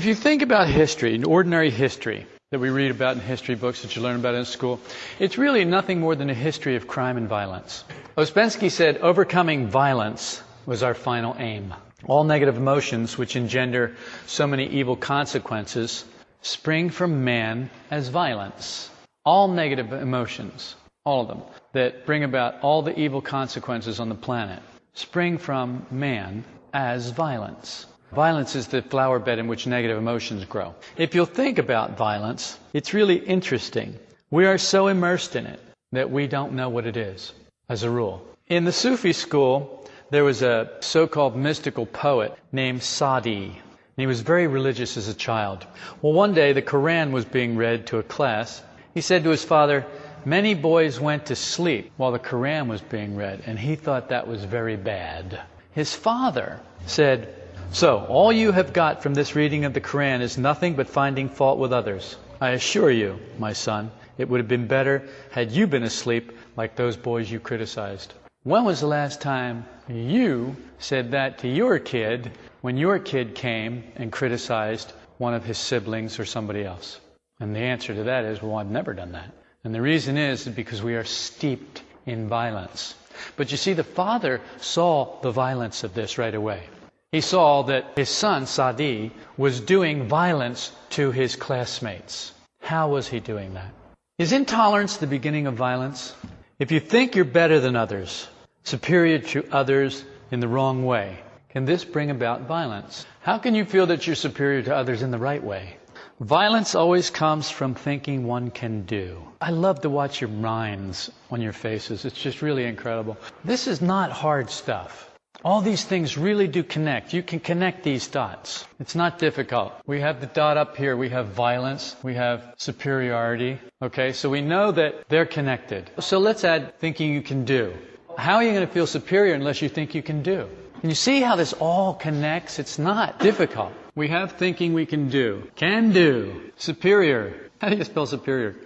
If you think about history, ordinary history that we read about in history books that you learn about in school, it's really nothing more than a history of crime and violence. Ouspensky said, overcoming violence was our final aim. All negative emotions which engender so many evil consequences spring from man as violence. All negative emotions, all of them, that bring about all the evil consequences on the planet, spring from man as violence. Violence is the flower bed in which negative emotions grow. If you'll think about violence, it's really interesting. We are so immersed in it that we don't know what it is, as a rule. In the Sufi school, there was a so-called mystical poet named Sadi. He was very religious as a child. Well, one day the Quran was being read to a class. He said to his father, Many boys went to sleep while the Quran was being read, and he thought that was very bad. His father said, So, all you have got from this reading of the Quran is nothing but finding fault with others. I assure you, my son, it would have been better had you been asleep like those boys you criticized. When was the last time you said that to your kid when your kid came and criticized one of his siblings or somebody else? And the answer to that is, well, I've never done that. And the reason is because we are steeped in violence. But you see, the father saw the violence of this right away. He saw that his son, Sadi, was doing violence to his classmates. How was he doing that? Is intolerance the beginning of violence? If you think you're better than others, superior to others in the wrong way, can this bring about violence? How can you feel that you're superior to others in the right way? Violence always comes from thinking one can do. I love to watch your minds on your faces. It's just really incredible. This is not hard stuff. All these things really do connect. You can connect these dots. It's not difficult. We have the dot up here. We have violence. We have superiority. Okay, so we know that they're connected. So let's add thinking you can do. How are you going to feel superior unless you think you can do? Can you see how this all connects? It's not difficult. We have thinking we can do. Can do. Superior. How do you spell superior?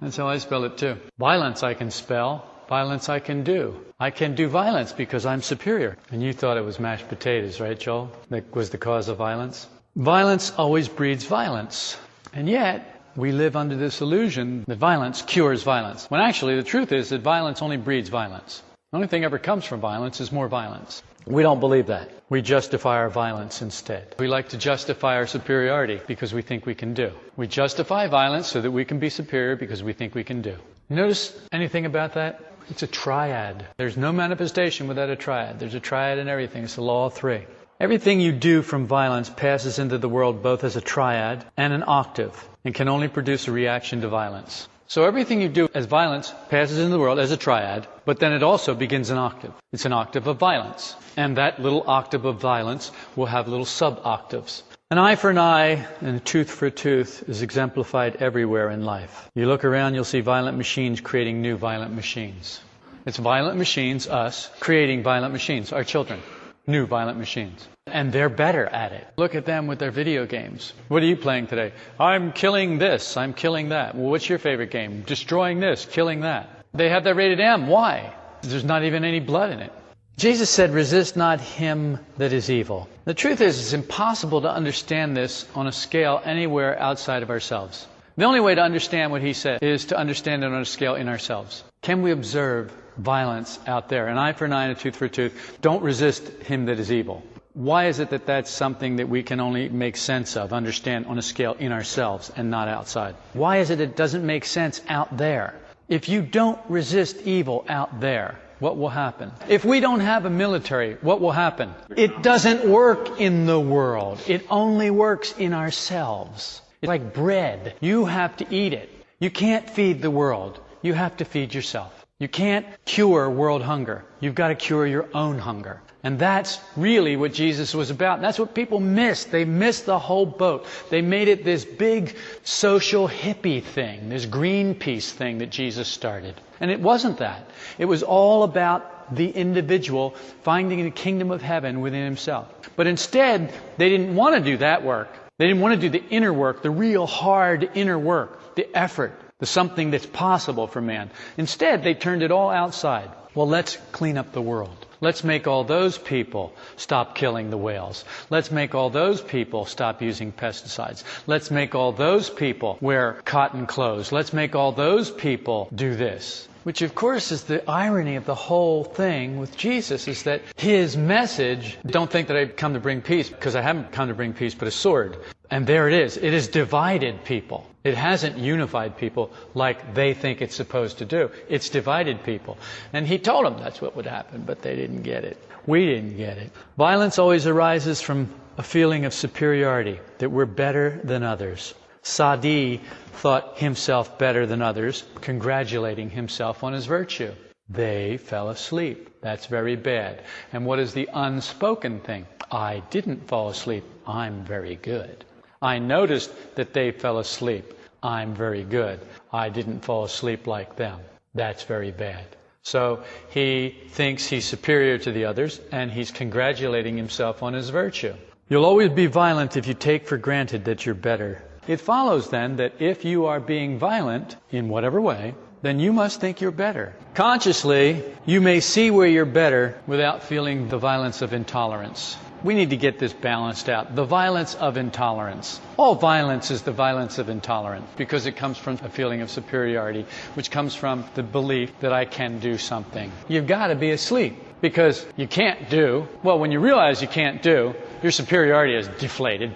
That's how I spell it too. Violence I can spell. Violence I can do. I can do violence because I'm superior. And you thought it was mashed potatoes, right, Joel? That was the cause of violence? Violence always breeds violence. And yet, we live under this illusion that violence cures violence. When actually the truth is that violence only breeds violence. The only thing ever comes from violence is more violence. We don't believe that. We justify our violence instead. We like to justify our superiority because we think we can do. We justify violence so that we can be superior because we think we can do. Notice anything about that? It's a triad. There's no manifestation without a triad. There's a triad in everything. It's the law of three. Everything you do from violence passes into the world both as a triad and an octave and can only produce a reaction to violence. So everything you do as violence passes into the world as a triad, but then it also begins an octave. It's an octave of violence. And that little octave of violence will have little sub-octaves. An eye for an eye and a tooth for a tooth is exemplified everywhere in life. You look around, you'll see violent machines creating new violent machines. It's violent machines, us, creating violent machines, our children, new violent machines. And they're better at it. Look at them with their video games. What are you playing today? I'm killing this, I'm killing that. Well, what's your favorite game? Destroying this, killing that. They have that rated M. Why? There's not even any blood in it. Jesus said, resist not him that is evil. The truth is, it's impossible to understand this on a scale anywhere outside of ourselves. The only way to understand what he said is to understand it on a scale in ourselves. Can we observe violence out there? An eye for an eye and a tooth for a tooth. Don't resist him that is evil. Why is it that that's something that we can only make sense of, understand on a scale in ourselves and not outside? Why is it it doesn't make sense out there? If you don't resist evil out there, what will happen? If we don't have a military, what will happen? It doesn't work in the world. It only works in ourselves. It's like bread. You have to eat it. You can't feed the world. You have to feed yourself. You can't cure world hunger. You've got to cure your own hunger. And that's really what Jesus was about. And that's what people missed. They missed the whole boat. They made it this big social hippie thing, this Greenpeace thing that Jesus started. And it wasn't that. It was all about the individual finding the kingdom of heaven within himself. But instead, they didn't want to do that work. They didn't want to do the inner work, the real hard inner work, the effort, the something that's possible for man. Instead, they turned it all outside. Well, let's clean up the world. Let's make all those people stop killing the whales. Let's make all those people stop using pesticides. Let's make all those people wear cotton clothes. Let's make all those people do this. Which, of course, is the irony of the whole thing with Jesus is that his message, don't think that I've come to bring peace, because I haven't come to bring peace, but a sword. And there it is. It has divided people. It hasn't unified people like they think it's supposed to do. It's divided people. And he told them that's what would happen, but they didn't get it. We didn't get it. Violence always arises from a feeling of superiority, that we're better than others. Sadi thought himself better than others, congratulating himself on his virtue. They fell asleep. That's very bad. And what is the unspoken thing? I didn't fall asleep. I'm very good. I noticed that they fell asleep. I'm very good. I didn't fall asleep like them. That's very bad. So he thinks he's superior to the others and he's congratulating himself on his virtue. You'll always be violent if you take for granted that you're better it follows then that if you are being violent in whatever way, then you must think you're better. Consciously, you may see where you're better without feeling the violence of intolerance. We need to get this balanced out. The violence of intolerance. All violence is the violence of intolerance because it comes from a feeling of superiority, which comes from the belief that I can do something. You've got to be asleep because you can't do. Well, when you realize you can't do, your superiority is deflated.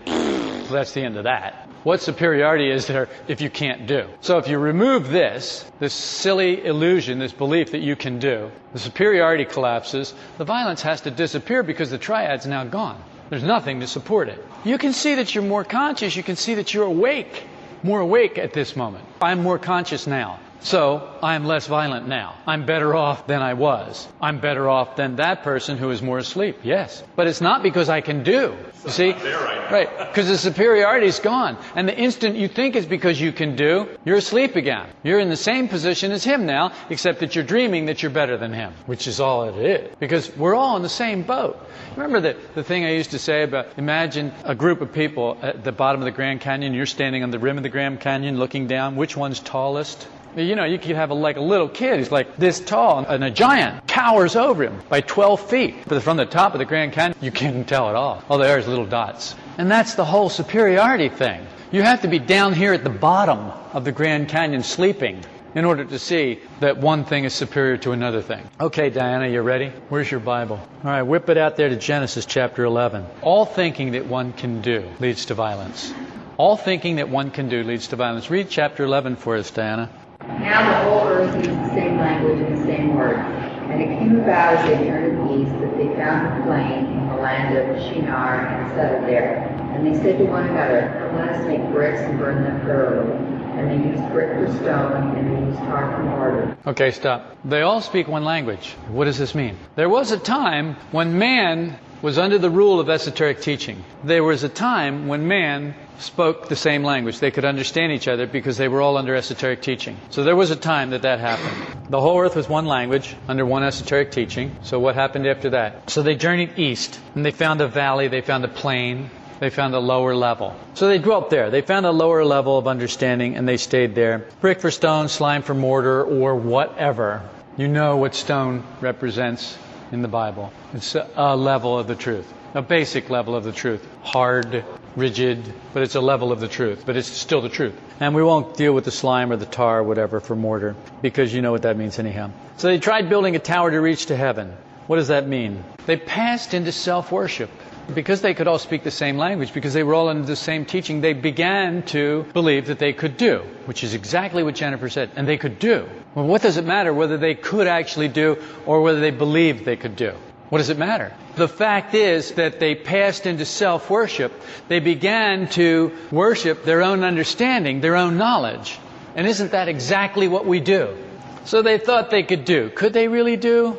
That's the end of that what superiority is there if you can't do? So if you remove this, this silly illusion, this belief that you can do, the superiority collapses, the violence has to disappear because the triad's now gone. There's nothing to support it. You can see that you're more conscious, you can see that you're awake, more awake at this moment. I'm more conscious now. So I'm less violent now. I'm better off than I was. I'm better off than that person who is more asleep. Yes. But it's not because I can do. You see? Right. Because the superiority is gone. And the instant you think it's because you can do, you're asleep again. You're in the same position as him now, except that you're dreaming that you're better than him, which is all it is. Because we're all in the same boat. Remember the, the thing I used to say about imagine a group of people at the bottom of the Grand Canyon, you're standing on the rim of the Grand Canyon looking down. Which one's tallest? You know, you could have a, like a little kid who's like this tall, and a giant towers over him by 12 feet. But from the top of the Grand Canyon, you can't tell at all. Oh, all there is little dots. And that's the whole superiority thing. You have to be down here at the bottom of the Grand Canyon sleeping in order to see that one thing is superior to another thing. Okay, Diana, you ready? Where's your Bible? All right, whip it out there to Genesis chapter 11. All thinking that one can do leads to violence. All thinking that one can do leads to violence. Read chapter 11 for us, Diana. Now the whole earth used the same language and the same words. And it came about as they turned east that they found a plain in the land of Shinar and settled there. And they said to one another, Let us make bricks and burn them thoroughly. And they used brick for stone, and they used for mortar. Okay, stop. They all speak one language. What does this mean? There was a time when man was under the rule of esoteric teaching. There was a time when man spoke the same language. They could understand each other because they were all under esoteric teaching. So there was a time that that happened. The whole earth was one language under one esoteric teaching. So what happened after that? So they journeyed east and they found a valley, they found a plain, they found a lower level. So they dwelt there. They found a lower level of understanding and they stayed there. Brick for stone, slime for mortar, or whatever. You know what stone represents in the Bible. It's a level of the truth, a basic level of the truth. Hard, rigid, but it's a level of the truth, but it's still the truth. And we won't deal with the slime or the tar or whatever for mortar, because you know what that means anyhow. So they tried building a tower to reach to heaven. What does that mean? They passed into self worship. Because they could all speak the same language, because they were all under the same teaching, they began to believe that they could do, which is exactly what Jennifer said. And they could do. Well, what does it matter whether they could actually do or whether they believed they could do? What does it matter? The fact is that they passed into self worship. They began to worship their own understanding, their own knowledge. And isn't that exactly what we do? So they thought they could do. Could they really do?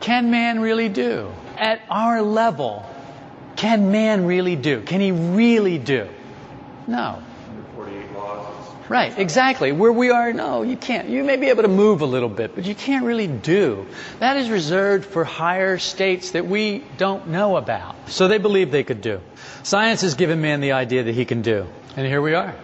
Can man really do? At our level, can man really do? Can he really do? No. Right, exactly. Where we are, no, you can't. You may be able to move a little bit, but you can't really do. That is reserved for higher states that we don't know about. So they believe they could do. Science has given man the idea that he can do. And here we are.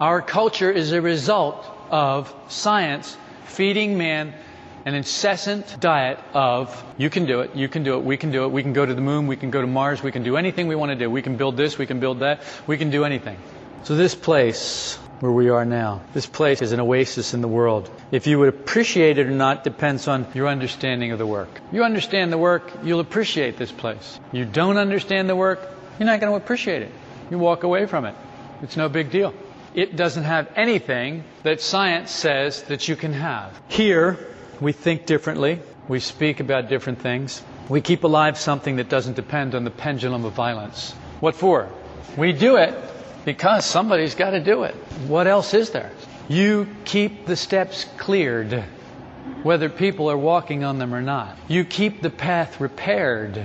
Our culture is a result of science feeding man an incessant diet of you can do it, you can do it, we can do it, we can go to the moon, we can go to Mars, we can do anything we want to do. We can build this, we can build that, we can do anything. So this place where we are now, this place is an oasis in the world. If you would appreciate it or not depends on your understanding of the work. You understand the work, you'll appreciate this place. You don't understand the work, you're not going to appreciate it. You walk away from it. It's no big deal. It doesn't have anything that science says that you can have. Here, we think differently. We speak about different things. We keep alive something that doesn't depend on the pendulum of violence. What for? We do it because somebody's got to do it. What else is there? You keep the steps cleared, whether people are walking on them or not. You keep the path repaired,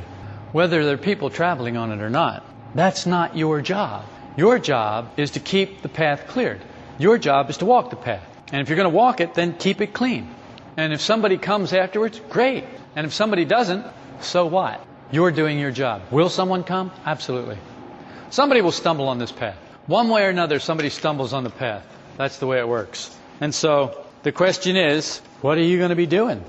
whether there are people traveling on it or not. That's not your job. Your job is to keep the path cleared. Your job is to walk the path. And if you're going to walk it, then keep it clean. And if somebody comes afterwards, great. And if somebody doesn't, so what? You're doing your job. Will someone come? Absolutely. Somebody will stumble on this path. One way or another, somebody stumbles on the path. That's the way it works. And so the question is, what are you going to be doing?